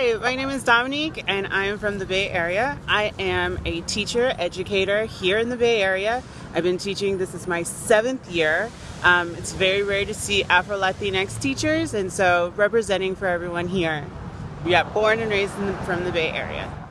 Hi, my name is Dominique and I am from the Bay Area. I am a teacher, educator here in the Bay Area. I've been teaching, this is my seventh year. Um, it's very rare to see Afro-Latinx teachers and so representing for everyone here. Yeah, born and raised the, from the Bay Area.